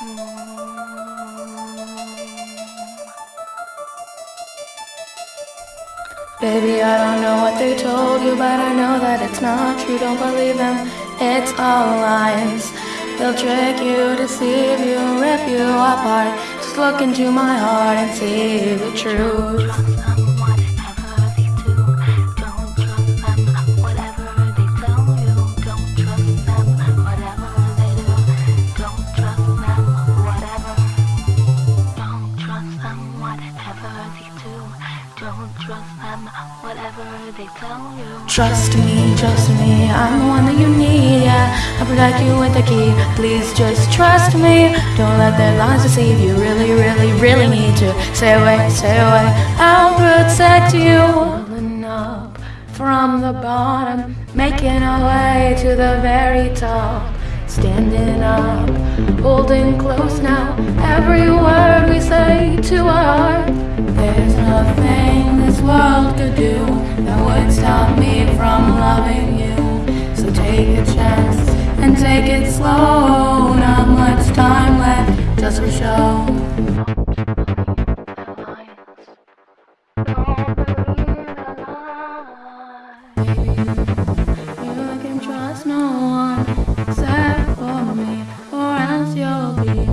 Baby, I don't know what they told you, but I know that it's not true. Don't believe them, it's all lies. They'll trick you, deceive you, rip you apart. Just look into my heart and see the truth. Don't trust them, whatever they tell you. Trust me, trust me, I'm the one that you need, yeah. I'll protect you with the key. Please just trust me. Don't let their lies deceive you. Really, really, really need to stay away, stay away. I'll protect you. Up from the bottom, making our way to the very top. Standing up, holding close now. nothing this world could do that would stop me from loving you. So take a chance and take it slow. Not much time left just for show. You can trust no one except for me, or else you'll be.